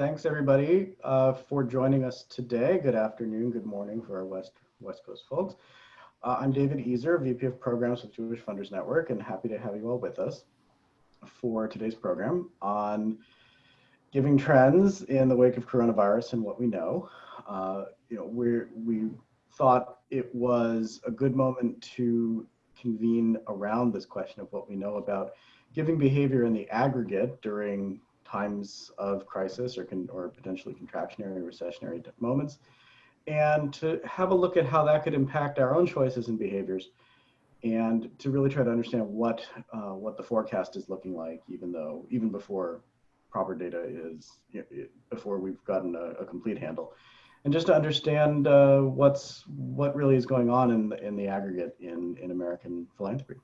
Thanks everybody uh, for joining us today. Good afternoon, good morning for our West, West Coast folks. Uh, I'm David Ezer, VP of Programs with Jewish Funders Network, and happy to have you all with us for today's program on giving trends in the wake of coronavirus and what we know. Uh, you know, we we thought it was a good moment to convene around this question of what we know about giving behavior in the aggregate during times of crisis or, or potentially contractionary recessionary moments, and to have a look at how that could impact our own choices and behaviors, and to really try to understand what uh, what the forecast is looking like, even though even before proper data is you know, before we've gotten a, a, complete handle, and just to understand uh, what's what really is going on in the, in the aggregate in in American philanthropy.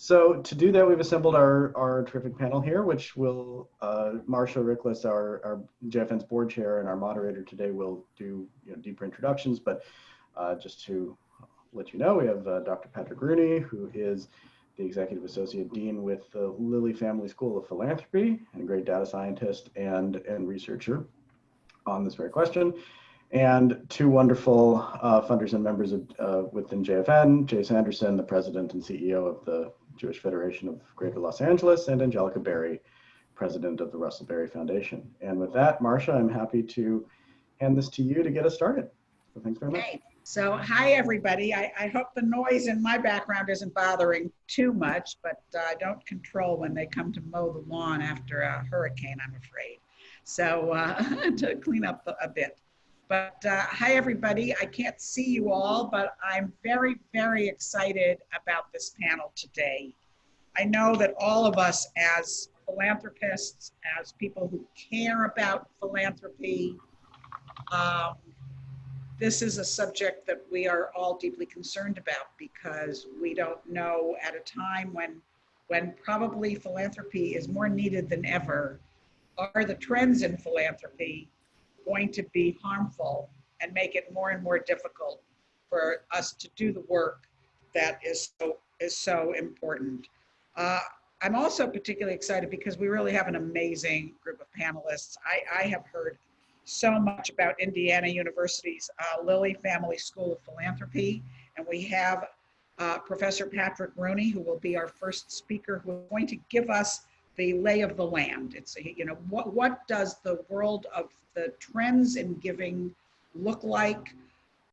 So to do that, we've assembled our, our terrific panel here, which will, uh, Marcia Riklis, our, our JFN's board chair and our moderator today will do you know, deeper introductions, but uh, just to let you know, we have uh, Dr. Patrick Rooney, who is the Executive Associate Dean with the Lilly Family School of Philanthropy and a great data scientist and, and researcher on this very question. And two wonderful uh, funders and members of, uh, within JFN, Jay Sanderson, the president and CEO of the Jewish Federation of Greater Los Angeles, and Angelica Berrie, president of the Russell Berrie Foundation. And with that, Marcia, I'm happy to hand this to you to get us started. So thanks very much. So hi, everybody. I, I hope the noise in my background isn't bothering too much, but uh, I don't control when they come to mow the lawn after a hurricane, I'm afraid. So uh, to clean up a bit. But uh, hi, everybody. I can't see you all, but I'm very, very excited about this panel today. I know that all of us as philanthropists, as people who care about philanthropy, um, this is a subject that we are all deeply concerned about because we don't know at a time when, when probably philanthropy is more needed than ever, are the trends in philanthropy going to be harmful and make it more and more difficult for us to do the work that is so is so important. Uh, I'm also particularly excited because we really have an amazing group of panelists. I, I have heard so much about Indiana University's uh, Lilly Family School of Philanthropy, and we have uh, Professor Patrick Rooney, who will be our first speaker, who is going to give us the lay of the land. It's, you know, what, what does the world of the trends in giving look like?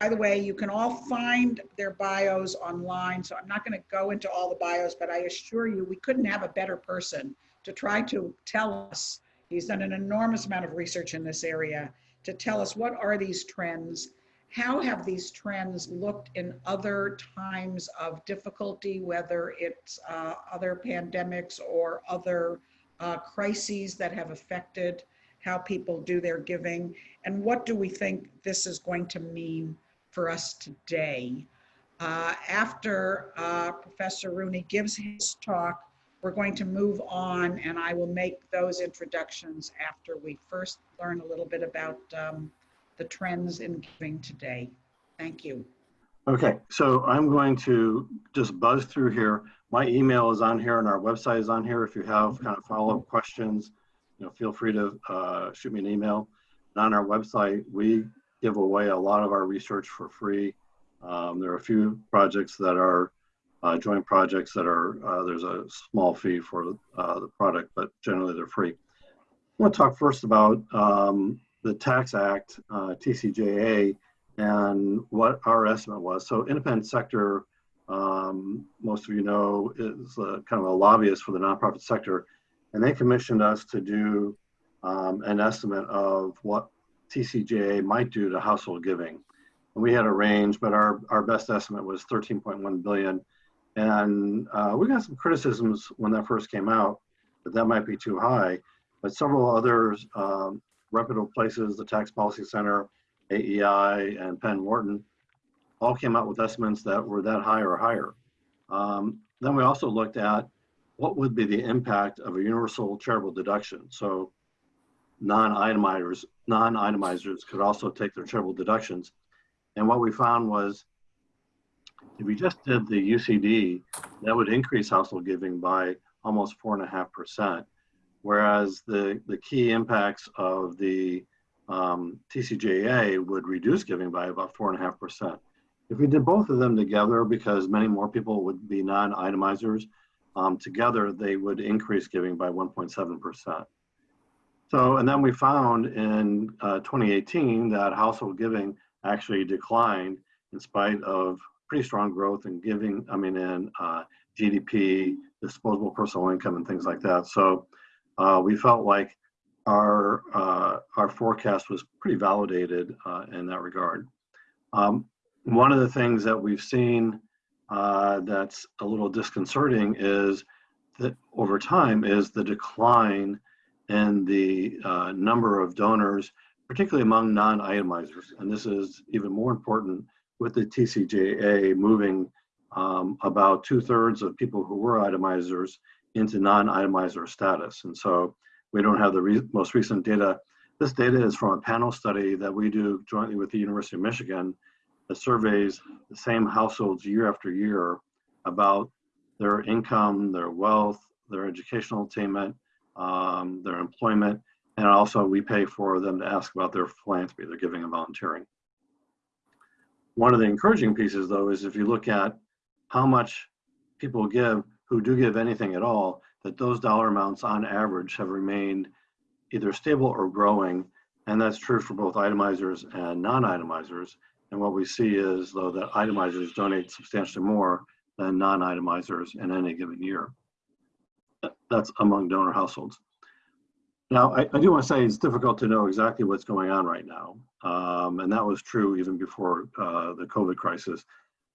By the way, you can all find their bios online, so I'm not going to go into all the bios, but I assure you we couldn't have a better person to try to tell us. He's done an enormous amount of research in this area to tell us what are these trends how have these trends looked in other times of difficulty, whether it's uh, other pandemics or other uh, crises that have affected how people do their giving? And what do we think this is going to mean for us today? Uh, after uh, Professor Rooney gives his talk, we're going to move on and I will make those introductions after we first learn a little bit about um, the trends in giving today. Thank you. Okay, so I'm going to just buzz through here. My email is on here and our website is on here. If you have kind of follow-up questions, you know, feel free to uh, shoot me an email. And on our website, we give away a lot of our research for free. Um, there are a few projects that are uh, joint projects that are, uh, there's a small fee for uh, the product, but generally they're free. I want to talk first about um, the Tax Act, uh, TCJA, and what our estimate was. So independent sector, um, most of you know, is a, kind of a lobbyist for the nonprofit sector, and they commissioned us to do um, an estimate of what TCJA might do to household giving. And we had a range, but our, our best estimate was 13.1 billion. And uh, we got some criticisms when that first came out that that might be too high, but several others um, reputable places, the Tax Policy Center, AEI, and Penn Wharton, all came out with estimates that were that high or higher. Um, then we also looked at what would be the impact of a universal charitable deduction. So non-itemizers, non-itemizers could also take their charitable deductions. And what we found was if we just did the UCD, that would increase household giving by almost four and a half percent whereas the, the key impacts of the um, TCJA would reduce giving by about four and a half percent. If we did both of them together, because many more people would be non-itemizers, um, together they would increase giving by 1.7 percent. So, and then we found in uh, 2018 that household giving actually declined in spite of pretty strong growth in giving, I mean, in uh, GDP, disposable personal income, and things like that. So uh, we felt like our uh, our forecast was pretty validated uh, in that regard. Um, one of the things that we've seen uh, that's a little disconcerting is that over time is the decline in the uh, number of donors, particularly among non-itemizers. And this is even more important with the TCJA moving um, about two thirds of people who were itemizers into non-itemizer status. And so we don't have the re most recent data. This data is from a panel study that we do jointly with the University of Michigan that surveys the same households year after year about their income, their wealth, their educational attainment, um, their employment, and also we pay for them to ask about their philanthropy, their giving and volunteering. One of the encouraging pieces though is if you look at how much people give who do give anything at all, that those dollar amounts on average have remained either stable or growing. And that's true for both itemizers and non-itemizers. And what we see is though that itemizers donate substantially more than non-itemizers in any given year. That's among donor households. Now, I, I do want to say it's difficult to know exactly what's going on right now. Um, and that was true even before uh, the COVID crisis.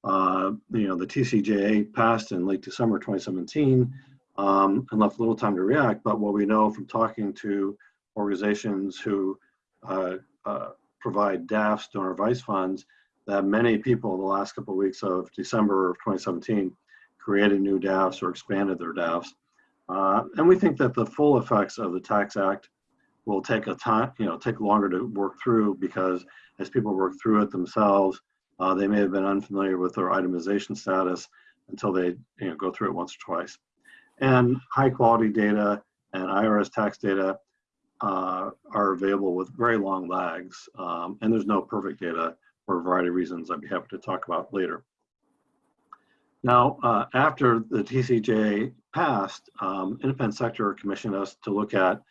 Uh, you know, the TCJA passed in late December 2017 um, and left little time to react. But what we know from talking to organizations who uh, uh provide DAFs, donor advice funds, that many people in the last couple of weeks of December of 2017 created new DAFs or expanded their DAFs. Uh, and we think that the full effects of the Tax Act will take a time, you know, take longer to work through because as people work through it themselves, uh, they may have been unfamiliar with their itemization status until they you know, go through it once or twice. And high quality data and IRS tax data uh, are available with very long lags. Um, and there's no perfect data for a variety of reasons I'd be happy to talk about later. Now, uh, after the TCJ passed, um, Independent Sector commissioned us to look at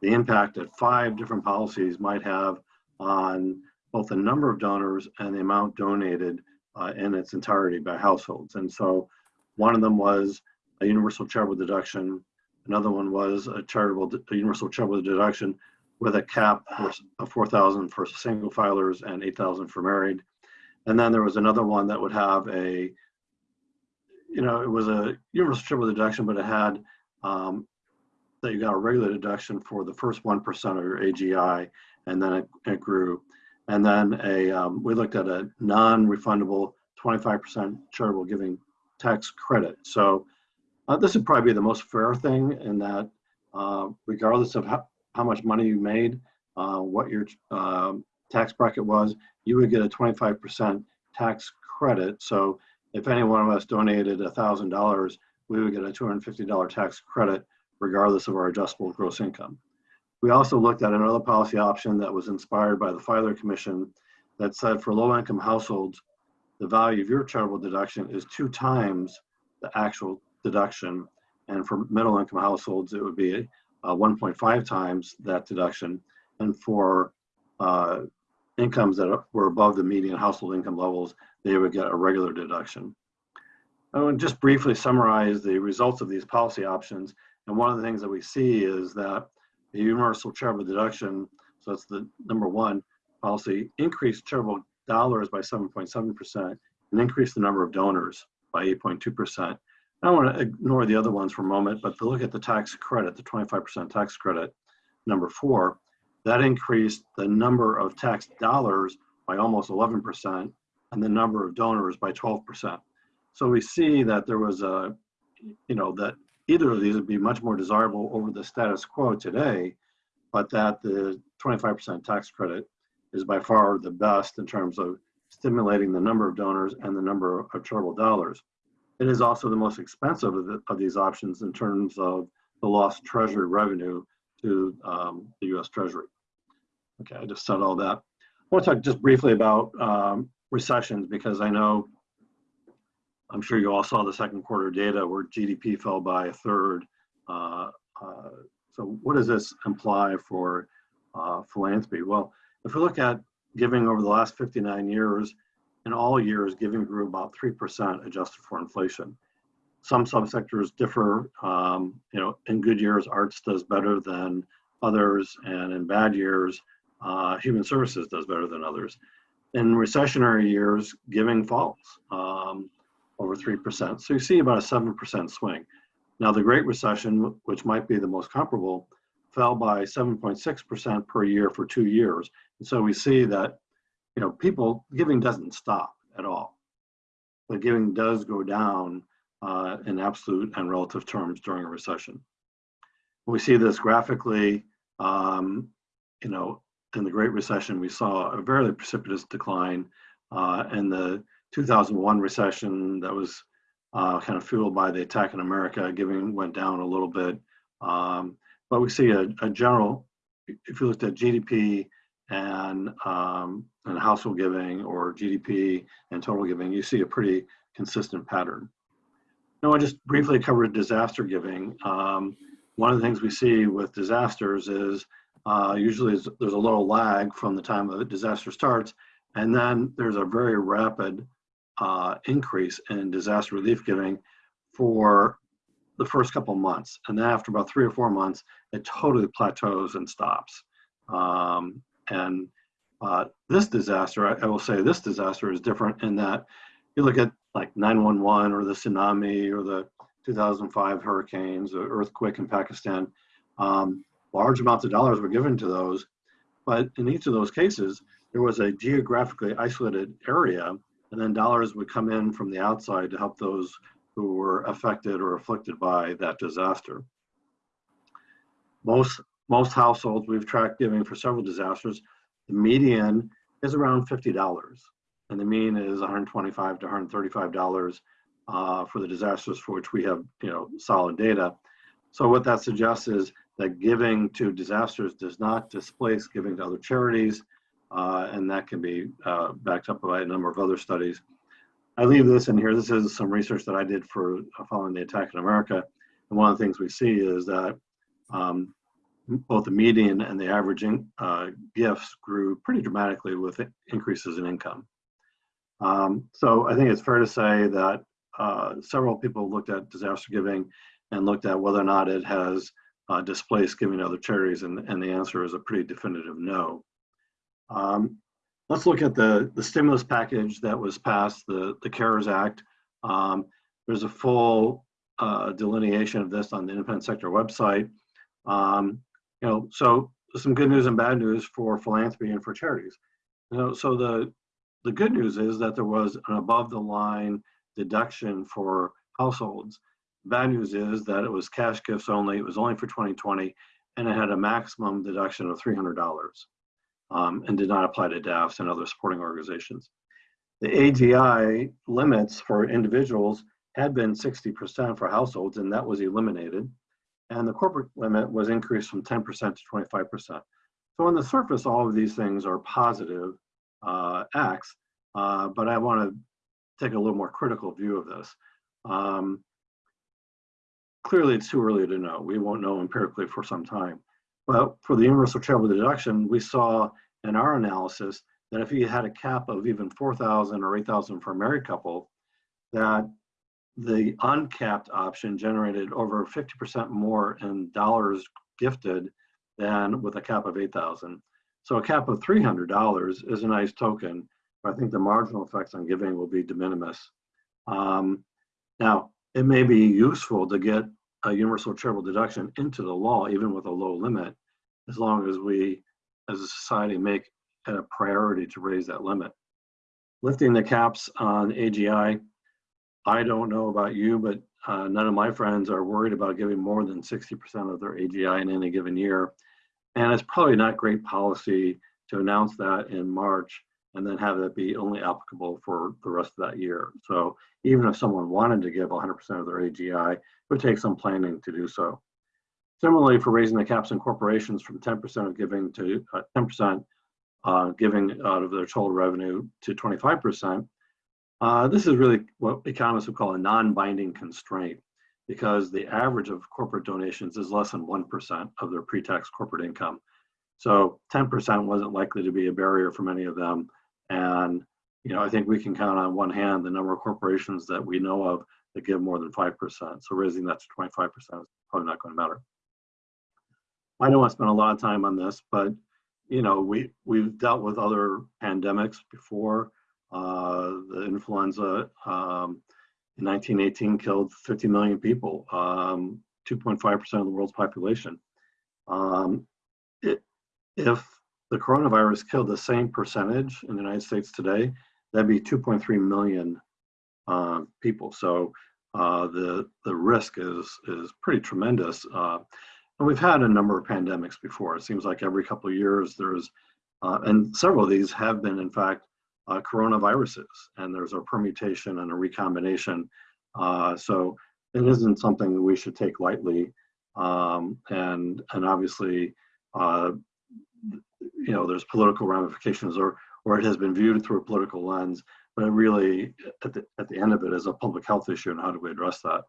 the impact that five different policies might have on both the number of donors and the amount donated uh, in its entirety by households. And so one of them was a universal charitable deduction. Another one was a charitable, a universal charitable deduction with a cap of 4,000 for single filers and 8,000 for married. And then there was another one that would have a, you know, it was a universal charitable deduction, but it had um, that you got a regular deduction for the first 1% of your AGI, and then it, it grew. And then a, um, we looked at a non-refundable 25% charitable giving tax credit. So uh, this would probably be the most fair thing in that uh, regardless of how, how much money you made, uh, what your um, tax bracket was, you would get a 25% tax credit. So if any one of us donated $1,000, we would get a $250 tax credit regardless of our adjustable gross income. We also looked at another policy option that was inspired by the Filer Commission that said for low income households, the value of your charitable deduction is two times the actual deduction. And for middle income households, it would be uh, 1.5 times that deduction. And for uh, incomes that were above the median household income levels, they would get a regular deduction. I want to just briefly summarize the results of these policy options. And one of the things that we see is that the universal charitable deduction, so that's the number one policy, increased charitable dollars by 7.7% and increased the number of donors by 8.2%. I want to ignore the other ones for a moment, but to look at the tax credit, the 25% tax credit, number four, that increased the number of tax dollars by almost 11% and the number of donors by 12%. So we see that there was a, you know, that either of these would be much more desirable over the status quo today, but that the 25% tax credit is by far the best in terms of stimulating the number of donors and the number of charitable dollars. It is also the most expensive of, the, of these options in terms of the lost treasury revenue to um, the US Treasury. Okay, I just said all that. I want to talk just briefly about um, recessions because I know, I'm sure you all saw the second quarter data where GDP fell by a third. Uh, uh, so what does this imply for uh, philanthropy? Well, if we look at giving over the last 59 years, in all years, giving grew about 3% adjusted for inflation. Some subsectors differ. Um, you know, in good years, arts does better than others, and in bad years, uh, human services does better than others. In recessionary years, giving falls um, over 3%. So you see about a 7% swing. Now, the Great Recession, which might be the most comparable, fell by 7.6% per year for two years. And so we see that, you know, people giving doesn't stop at all. But giving does go down uh, in absolute and relative terms during a recession. We see this graphically, um, you know, in the Great Recession, we saw a very precipitous decline. Uh, in the 2001 recession, that was uh, kind of fueled by the attack in America, giving went down a little bit. Um, but we see a, a, general, if you looked at GDP and, um, and household giving or GDP and total giving, you see a pretty consistent pattern. Now, I just briefly covered disaster giving. Um, one of the things we see with disasters is uh, usually there's a little lag from the time the disaster starts, and then there's a very rapid uh, increase in disaster relief giving for the first couple months. And then after about three or four months, it totally plateaus and stops. Um, and uh, this disaster, I, I, will say this disaster is different in that you look at like 911 or the tsunami or the 2005 hurricanes, the earthquake in Pakistan, um, large amounts of dollars were given to those. But in each of those cases, there was a geographically isolated area and then dollars would come in from the outside to help those who were affected or afflicted by that disaster. Most, most households, we've tracked giving for several disasters, the median is around $50 and the mean is $125 to 135 dollars uh, for the disasters for which we have you know solid data. So what that suggests is that giving to disasters does not displace giving to other charities, uh, and that can be uh, backed up by a number of other studies. I leave this in here. This is some research that I did for uh, following the attack in America. And one of the things we see is that um, both the median and the averaging uh, gifts grew pretty dramatically with increases in income. Um, so I think it's fair to say that uh, several people looked at disaster giving and looked at whether or not it has uh, displaced giving to other charities, and, and the answer is a pretty definitive no. Um, Let's look at the, the stimulus package that was passed, the, the CARES Act. Um, there's a full uh, delineation of this on the independent sector website. Um, you know, so some good news and bad news for philanthropy and for charities. You know, so the the good news is that there was an above the line deduction for households. Bad news is that it was cash gifts only. It was only for 2020, and it had a maximum deduction of $300 um, and did not apply to DAFs and other supporting organizations. The AGI limits for individuals had been 60% for households, and that was eliminated. And the corporate limit was increased from 10% to 25%. So on the surface, all of these things are positive uh, acts, uh, but I want to take a little more critical view of this. Um, clearly, it's too early to know. We won't know empirically for some time. Well, for the universal charitable deduction, we saw in our analysis that if you had a cap of even 4,000 or 8,000 for a married couple, that the uncapped option generated over 50% more in dollars gifted than with a cap of 8,000. So a cap of $300 is a nice token, but I think the marginal effects on giving will be de minimis. Um, now, it may be useful to get a universal charitable deduction into the law, even with a low limit, as long as we, as a society, make it a priority to raise that limit. Lifting the caps on AGI, I don't know about you, but uh, none of my friends are worried about giving more than 60% of their AGI in any given year. And it's probably not great policy to announce that in March and then have it be only applicable for the rest of that year. So even if someone wanted to give 100% of their AGI, it would take some planning to do so. Similarly, for raising the caps on corporations from 10% of giving to uh, 10% uh, giving out of their total revenue to 25%, uh, this is really what economists would call a non-binding constraint because the average of corporate donations is less than 1% of their pre-tax corporate income. So 10% wasn't likely to be a barrier for many of them. And, you know, I think we can count on one hand the number of corporations that we know of that give more than 5%. So raising that to 25% is probably not going to matter. I don't want to spend a lot of time on this, but, you know, we, we've dealt with other pandemics before. Uh, the influenza um, in 1918 killed 50 million people, 2.5% um, of the world's population. Um, it, if the coronavirus killed the same percentage in the United States today, that'd be 2.3 million uh, people. So uh, the the risk is is pretty tremendous. Uh, and we've had a number of pandemics before. It seems like every couple of years there's, uh, and several of these have been, in fact, uh, coronaviruses, and there's a permutation and a recombination. Uh, so it isn't something that we should take lightly. Um, and and obviously, you know, there's political ramifications, or or it has been viewed through a political lens. But it really, at the at the end of it, is a public health issue, and how do we address that?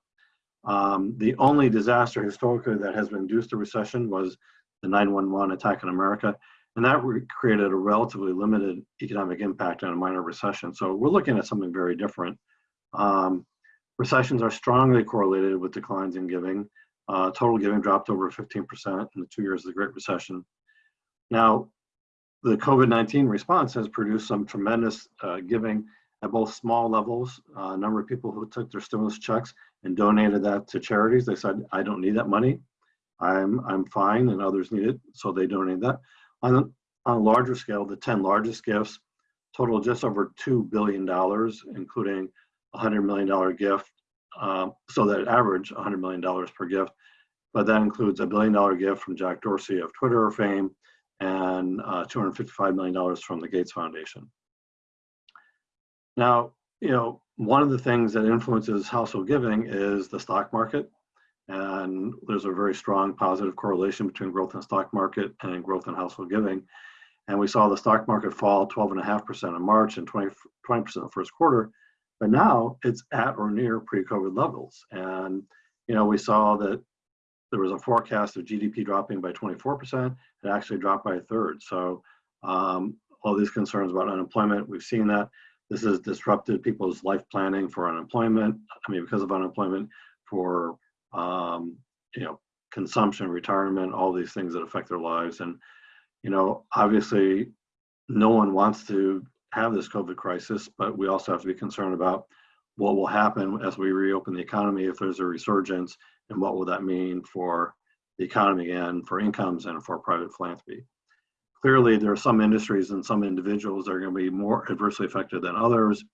Um, the only disaster historically that has induced a recession was the 911 attack in America and that created a relatively limited economic impact and a minor recession. So we're looking at something very different. Um, recessions are strongly correlated with declines in giving. Uh, total giving dropped over 15% in the two years of the Great Recession. Now, the COVID-19 response has produced some tremendous uh, giving at both small levels. Uh, a number of people who took their stimulus checks and donated that to charities, they said, I don't need that money. I'm, I'm fine and others need it, so they donated that. On a, on a larger scale, the 10 largest gifts total just over $2 billion, including a $100 million gift. Um, so that average $100 million per gift. But that includes a billion dollar gift from Jack Dorsey of Twitter fame and uh, $255 million from the Gates Foundation. Now, you know, one of the things that influences household giving is the stock market. And there's a very strong positive correlation between growth in the stock market and growth in household giving. And we saw the stock market fall 12.5% in March and 20, 20% in the first quarter. But now it's at or near pre-COVID levels. And, you know, we saw that there was a forecast of GDP dropping by 24%. It actually dropped by a third. So um, all these concerns about unemployment, we've seen that. This has disrupted people's life planning for unemployment. I mean, because of unemployment, for um, you know, consumption, retirement, all these things that affect their lives. And, you know, obviously no one wants to have this COVID crisis, but we also have to be concerned about what will happen as we reopen the economy if there's a resurgence and what will that mean for the economy and for incomes and for private philanthropy. Clearly, there are some industries and some individuals that are going to be more adversely affected than others.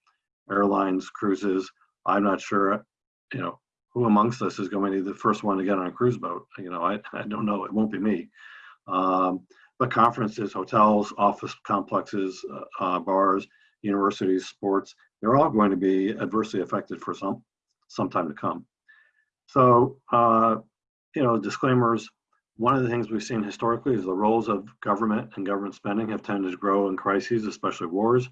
Airlines, cruises. I'm not sure, you know, who amongst us is going to be the first one to get on a cruise boat? You know, I, I don't know. It won't be me. Um, but conferences, hotels, office complexes, uh, uh, bars, universities, sports, they're all going to be adversely affected for some, some time to come. So, uh, you know, disclaimers, one of the things we've seen historically is the roles of government and government spending have tended to grow in crises, especially wars.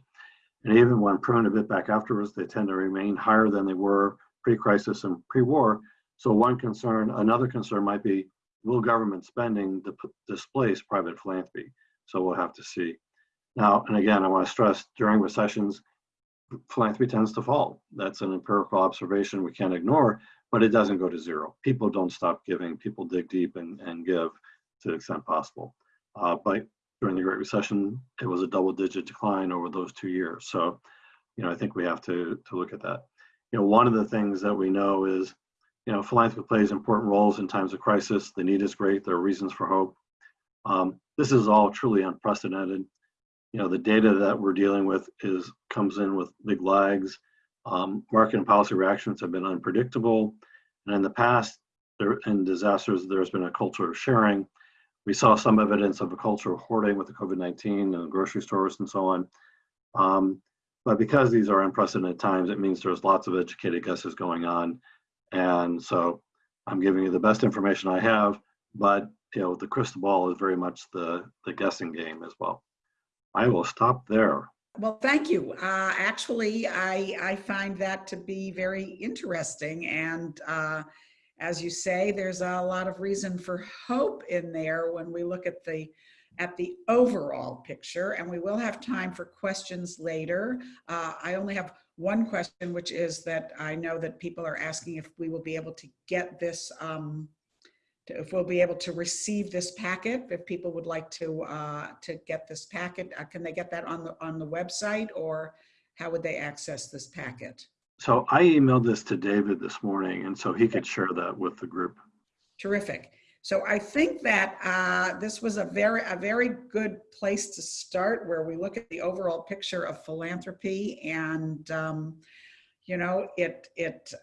And even when pruned a bit back afterwards, they tend to remain higher than they were pre-crisis and pre-war. So one concern, another concern might be, will government spending displace private philanthropy? So we'll have to see. Now, and again, I want to stress during recessions, philanthropy tends to fall. That's an empirical observation we can't ignore, but it doesn't go to zero. People don't stop giving. People dig deep and, and give to the extent possible. Uh, but during the Great Recession, it was a double digit decline over those two years. So, you know, I think we have to, to look at that you know, one of the things that we know is, you know, philanthropy plays important roles in times of crisis. The need is great. There are reasons for hope. Um, this is all truly unprecedented. You know, the data that we're dealing with is comes in with big lags. Um, market and policy reactions have been unpredictable. And in the past, there, in disasters, there's been a culture of sharing. We saw some evidence of a culture of hoarding with the COVID-19 and grocery stores and so on. Um, but because these are unprecedented times, it means there's lots of educated guesses going on. And so I'm giving you the best information I have, but you know, the crystal ball is very much the, the guessing game as well. I will stop there. Well, thank you. Uh, actually, I, I find that to be very interesting. And uh, as you say, there's a lot of reason for hope in there when we look at the at the overall picture. And we will have time for questions later. Uh, I only have one question, which is that I know that people are asking if we will be able to get this um, to- if we'll be able to receive this packet, if people would like to, uh, to get this packet, uh, can they get that on the, on the website or how would they access this packet? So I emailed this to David this morning, and so he could share that with the group. Terrific. So I think that uh, this was a very, a very good place to start where we look at the overall picture of philanthropy and, um, you know, it, it, uh,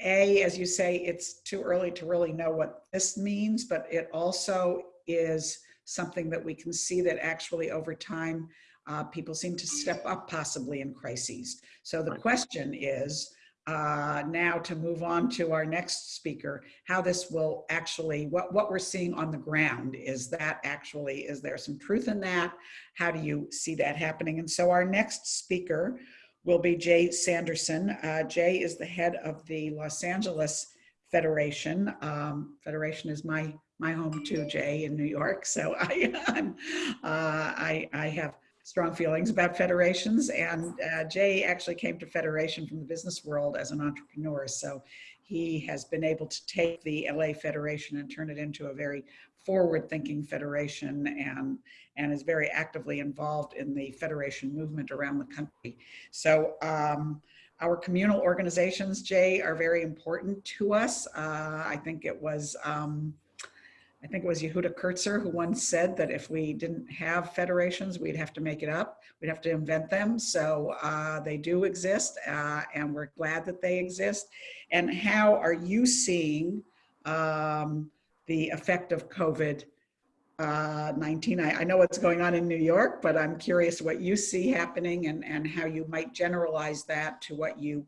A, as you say, it's too early to really know what this means, but it also is something that we can see that actually over time, uh, people seem to step up possibly in crises. So the question is, uh, now to move on to our next speaker, how this will actually, what, what we're seeing on the ground, is that actually, is there some truth in that? How do you see that happening? And so our next speaker will be Jay Sanderson. Uh, Jay is the head of the Los Angeles Federation. Um, Federation is my, my home too, Jay, in New York. So I, I'm, uh, I, I have strong feelings about federations. And uh, Jay actually came to Federation from the business world as an entrepreneur. So he has been able to take the LA Federation and turn it into a very forward-thinking federation and, and is very actively involved in the federation movement around the country. So um, our communal organizations, Jay, are very important to us. Uh, I think it was um, I think it was Yehuda Kurtzer who once said that if we didn't have federations, we'd have to make it up. We'd have to invent them. So uh, they do exist, uh, and we're glad that they exist. And how are you seeing um, the effect of COVID? Uh, 19. I, I know what's going on in New York, but I'm curious what you see happening and, and how you might generalize that to what you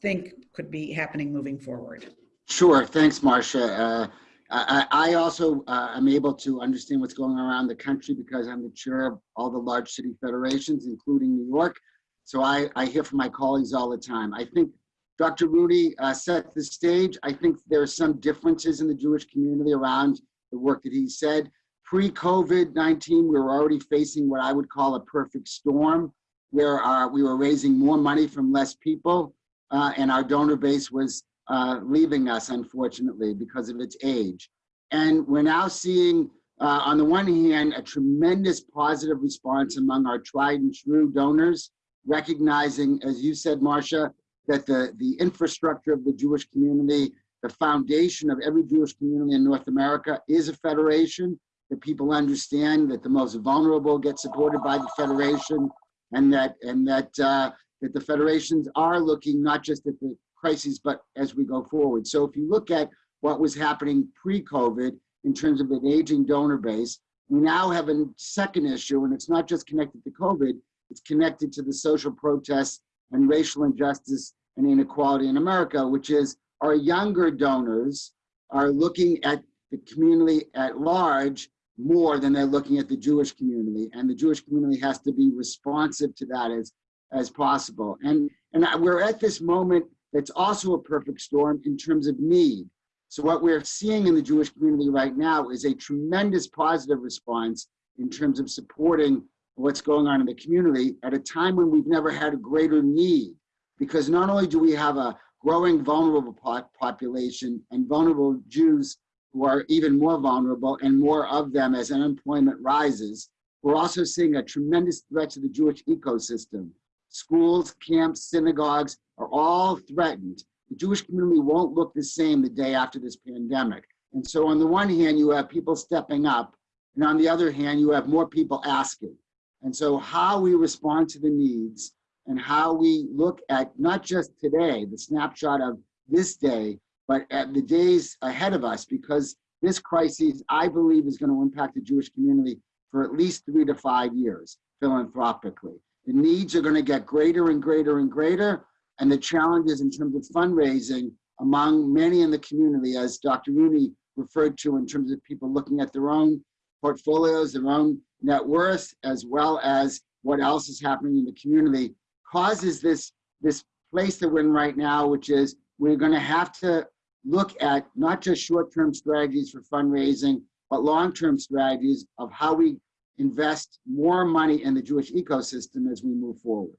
think could be happening moving forward. Sure. Thanks, Marcia. Uh, I, I also uh, am able to understand what's going on around the country because I'm the chair of all the large city federations, including New York. So I, I hear from my colleagues all the time. I think Dr. Rooney uh, set the stage. I think there are some differences in the Jewish community around the work that he said. Pre-COVID-19, we were already facing what I would call a perfect storm, where our, we were raising more money from less people, uh, and our donor base was uh, leaving us, unfortunately, because of its age. And we're now seeing, uh, on the one hand, a tremendous positive response among our tried and true donors, recognizing, as you said, Marcia, that the, the infrastructure of the Jewish community, the foundation of every Jewish community in North America is a federation, that people understand that the most vulnerable get supported by the federation, and that, and that, uh, that the federations are looking not just at the crises, but as we go forward. So if you look at what was happening pre-COVID in terms of an aging donor base, we now have a second issue, and it's not just connected to COVID, it's connected to the social protests and racial injustice and inequality in America, which is our younger donors are looking at the community at large more than they're looking at the Jewish community. And the Jewish community has to be responsive to that as, as possible. And, and we're at this moment that's also a perfect storm in terms of need. So what we're seeing in the Jewish community right now is a tremendous positive response in terms of supporting what's going on in the community at a time when we've never had a greater need. Because not only do we have a growing vulnerable population and vulnerable Jews who are even more vulnerable and more of them as unemployment rises, we're also seeing a tremendous threat to the Jewish ecosystem. Schools, camps, synagogues are all threatened. The Jewish community won't look the same the day after this pandemic. And so on the one hand, you have people stepping up, and on the other hand, you have more people asking. And so how we respond to the needs and how we look at not just today, the snapshot of this day, but at the days ahead of us, because this crisis, I believe, is going to impact the Jewish community for at least three to five years philanthropically. The needs are going to get greater and greater and greater, and the challenges in terms of fundraising among many in the community, as Dr. Rooney referred to in terms of people looking at their own portfolios, their own net worth, as well as what else is happening in the community, causes this, this place that we're in right now, which is we're gonna have to look at not just short-term strategies for fundraising, but long-term strategies of how we invest more money in the Jewish ecosystem as we move forward.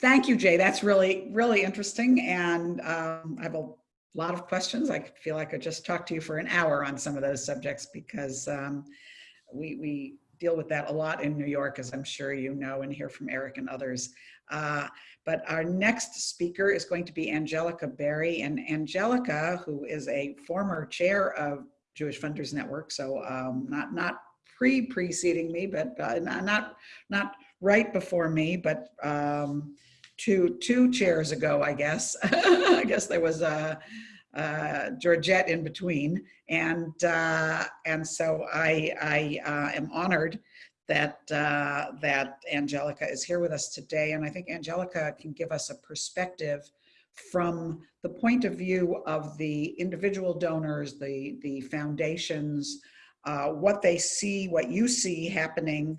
Thank you, Jay. That's really, really interesting. And um, I have a lot of questions. I feel like I could just talked to you for an hour on some of those subjects because um, we, we deal with that a lot in New York, as I'm sure you know and hear from Eric and others. Uh, but our next speaker is going to be Angelica Berrie. And Angelica, who is a former chair of Jewish Funders Network, so um, not, not pre-preceding me, but uh, not, not, right before me, but um, two, two chairs ago, I guess. I guess there was a, uh, Georgette in between. And, uh, and so I, I uh, am honored that, uh, that Angelica is here with us today. And I think Angelica can give us a perspective from the point of view of the individual donors, the, the foundations, uh, what they see, what you see happening,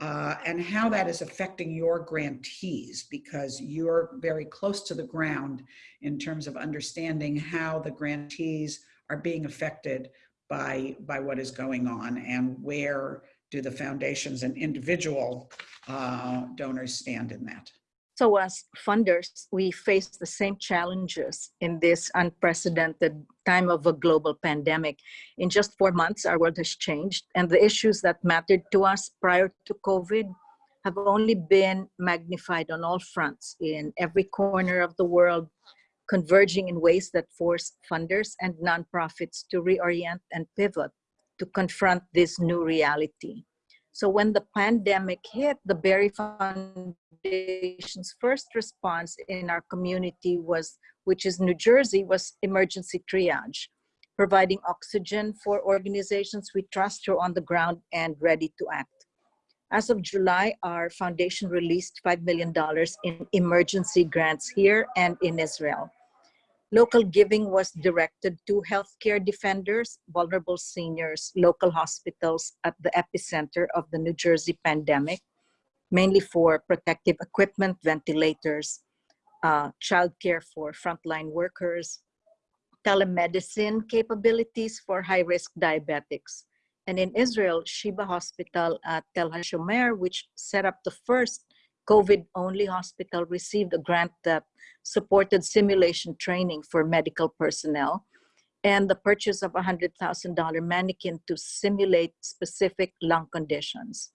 uh, and how that is affecting your grantees because you're very close to the ground in terms of understanding how the grantees are being affected by, by what is going on and where do the foundations and individual uh, donors stand in that. So as funders, we face the same challenges in this unprecedented time of a global pandemic. In just four months, our world has changed and the issues that mattered to us prior to COVID have only been magnified on all fronts in every corner of the world, converging in ways that force funders and nonprofits to reorient and pivot to confront this new reality. So when the pandemic hit, the Berrie Foundation's first response in our community was, which is New Jersey, was emergency triage, providing oxygen for organizations we trust who are on the ground and ready to act. As of July, our foundation released $5 million in emergency grants here and in Israel. Local giving was directed to healthcare defenders, vulnerable seniors, local hospitals at the epicenter of the New Jersey pandemic, mainly for protective equipment, ventilators, uh, childcare for frontline workers, telemedicine capabilities for high-risk diabetics. And in Israel, Sheba Hospital at Tel HaShomer, which set up the first COVID-only hospital, received a grant that supported simulation training for medical personnel and the purchase of a $100,000 mannequin to simulate specific lung conditions.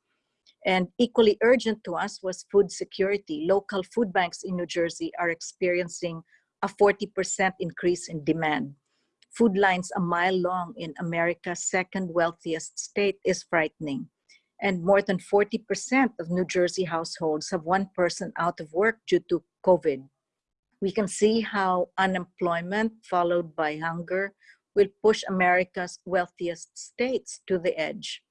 And equally urgent to us was food security. Local food banks in New Jersey are experiencing a 40% increase in demand. Food lines a mile long in America's second wealthiest state is frightening. And more than 40% of New Jersey households have one person out of work due to COVID we can see how unemployment followed by hunger will push America's wealthiest states to the edge.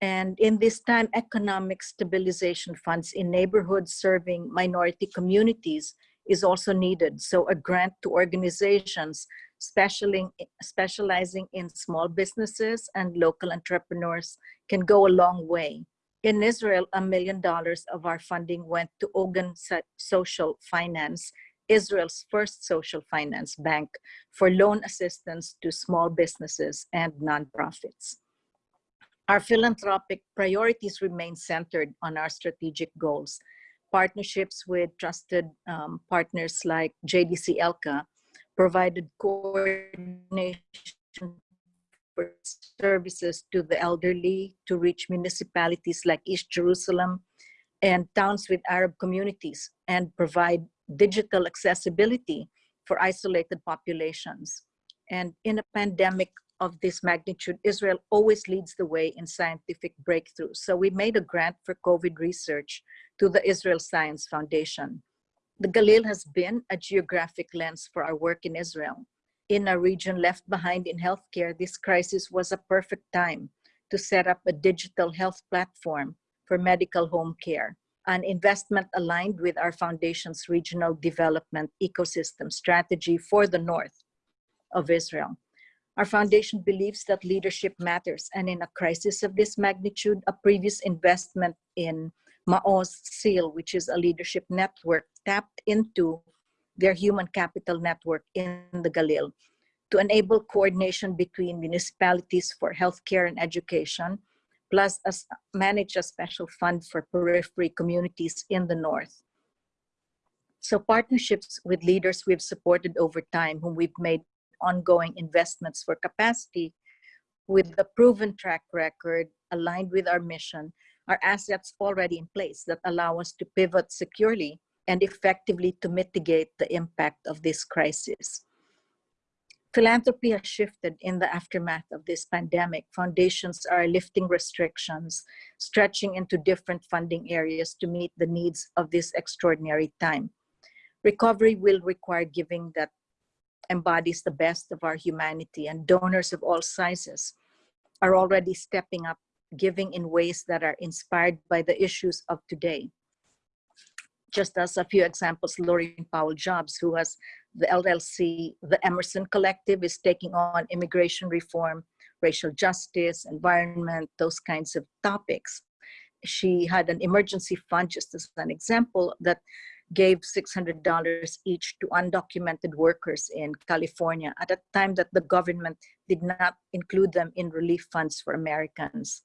And in this time, economic stabilization funds in neighborhoods serving minority communities is also needed. So a grant to organizations specializing, specializing in small businesses and local entrepreneurs can go a long way. In Israel, a million dollars of our funding went to Ogen Social Finance Israel's first social finance bank for loan assistance to small businesses and nonprofits. Our philanthropic priorities remain centered on our strategic goals. Partnerships with trusted um, partners like JDC ELCA provided coordination for services to the elderly to reach municipalities like East Jerusalem and towns with Arab communities and provide digital accessibility for isolated populations. And in a pandemic of this magnitude, Israel always leads the way in scientific breakthroughs. So we made a grant for COVID research to the Israel Science Foundation. The Galil has been a geographic lens for our work in Israel. In a region left behind in healthcare, this crisis was a perfect time to set up a digital health platform for medical home care an investment aligned with our foundation's regional development ecosystem strategy for the north of Israel. Our foundation believes that leadership matters, and in a crisis of this magnitude, a previous investment in Maoz SEAL, which is a leadership network, tapped into their human capital network in the Galil to enable coordination between municipalities for healthcare and education, plus as manage a special fund for periphery communities in the north. So partnerships with leaders we've supported over time, whom we've made ongoing investments for capacity with the proven track record aligned with our mission are assets already in place that allow us to pivot securely and effectively to mitigate the impact of this crisis. Philanthropy has shifted in the aftermath of this pandemic. Foundations are lifting restrictions, stretching into different funding areas to meet the needs of this extraordinary time. Recovery will require giving that embodies the best of our humanity and donors of all sizes are already stepping up, giving in ways that are inspired by the issues of today. Just as a few examples, Laurene Powell Jobs, who has the LLC, the Emerson Collective is taking on immigration reform, racial justice, environment, those kinds of topics. She had an emergency fund, just as an example, that gave $600 each to undocumented workers in California at a time that the government did not include them in relief funds for Americans.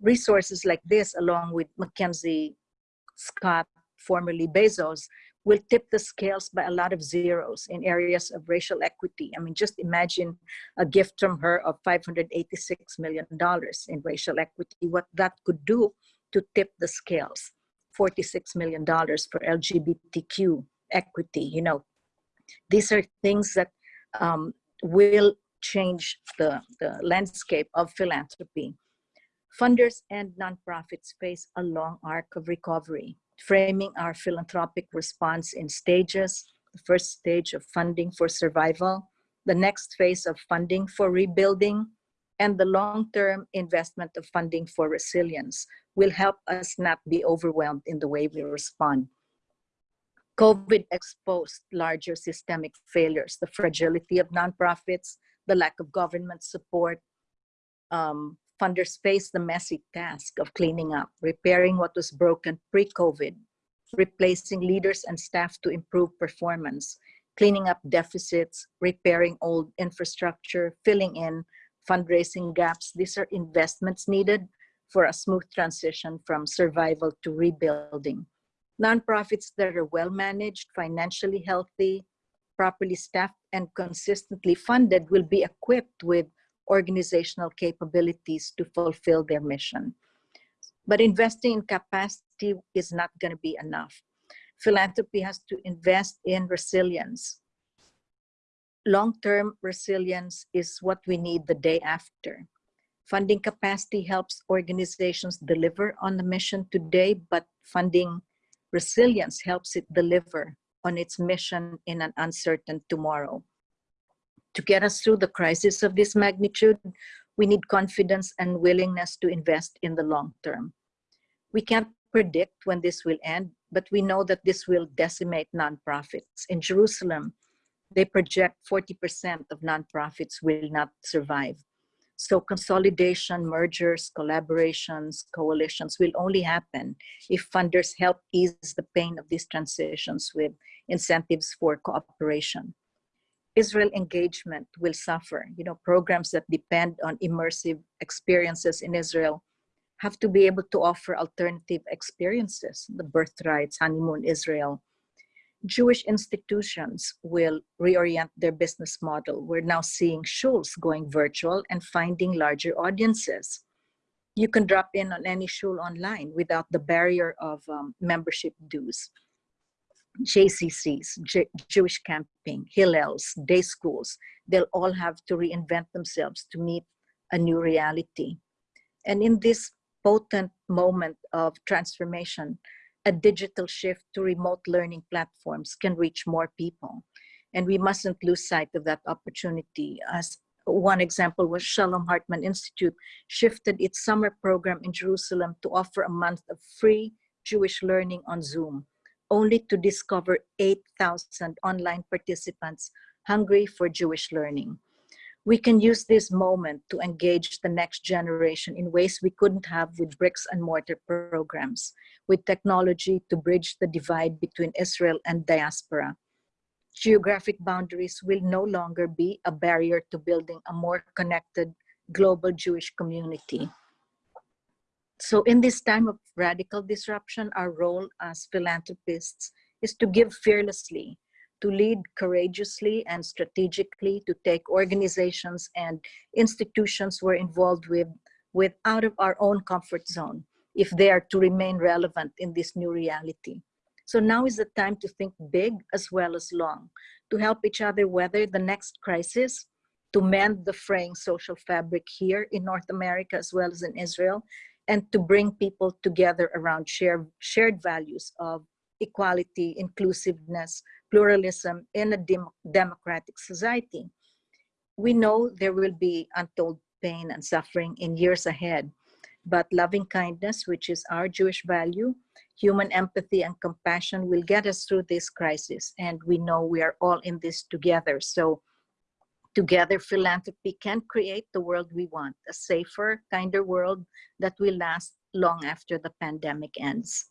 Resources like this, along with Mackenzie Scott, formerly Bezos, will tip the scales by a lot of zeros in areas of racial equity. I mean, just imagine a gift from her of $586 million in racial equity, what that could do to tip the scales. $46 million for LGBTQ equity. You know, these are things that um, will change the, the landscape of philanthropy. Funders and nonprofits face a long arc of recovery, framing our philanthropic response in stages. The first stage of funding for survival, the next phase of funding for rebuilding, and the long-term investment of funding for resilience will help us not be overwhelmed in the way we respond. COVID exposed larger systemic failures, the fragility of nonprofits, the lack of government support. Um, funders face the messy task of cleaning up, repairing what was broken pre-COVID, replacing leaders and staff to improve performance, cleaning up deficits, repairing old infrastructure, filling in fundraising gaps. These are investments needed for a smooth transition from survival to rebuilding. Nonprofits that are well managed, financially healthy, properly staffed, and consistently funded will be equipped with organizational capabilities to fulfill their mission. But investing in capacity is not going to be enough. Philanthropy has to invest in resilience, long-term resilience is what we need the day after. Funding capacity helps organizations deliver on the mission today, but funding resilience helps it deliver on its mission in an uncertain tomorrow. To get us through the crisis of this magnitude, we need confidence and willingness to invest in the long term. We can't predict when this will end, but we know that this will decimate nonprofits. In Jerusalem, they project 40% of nonprofits will not survive. So consolidation, mergers, collaborations, coalitions will only happen if funders help ease the pain of these transitions with incentives for cooperation. Israel engagement will suffer. You know, programs that depend on immersive experiences in Israel have to be able to offer alternative experiences, the birthrights, honeymoon Israel, Jewish institutions will reorient their business model. We're now seeing shuls going virtual and finding larger audiences. You can drop in on any shul online without the barrier of um, membership dues. JCCs, J Jewish camping, Hillels, day schools, they'll all have to reinvent themselves to meet a new reality. And in this potent moment of transformation, a digital shift to remote learning platforms can reach more people. And we mustn't lose sight of that opportunity. As one example was Shalom Hartman Institute shifted its summer program in Jerusalem to offer a month of free Jewish learning on Zoom, only to discover 8,000 online participants hungry for Jewish learning. We can use this moment to engage the next generation in ways we couldn't have with bricks and mortar programs, with technology to bridge the divide between Israel and diaspora. Geographic boundaries will no longer be a barrier to building a more connected global Jewish community. So in this time of radical disruption, our role as philanthropists is to give fearlessly, to lead courageously and strategically, to take organizations and institutions we're involved with, with out of our own comfort zone, if they are to remain relevant in this new reality. So now is the time to think big as well as long, to help each other weather the next crisis, to mend the fraying social fabric here in North America as well as in Israel, and to bring people together around shared, shared values of equality, inclusiveness, pluralism in a dem democratic society. We know there will be untold pain and suffering in years ahead, but loving kindness, which is our Jewish value, human empathy and compassion will get us through this crisis. And we know we are all in this together. So together, philanthropy can create the world we want, a safer, kinder world that will last long after the pandemic ends.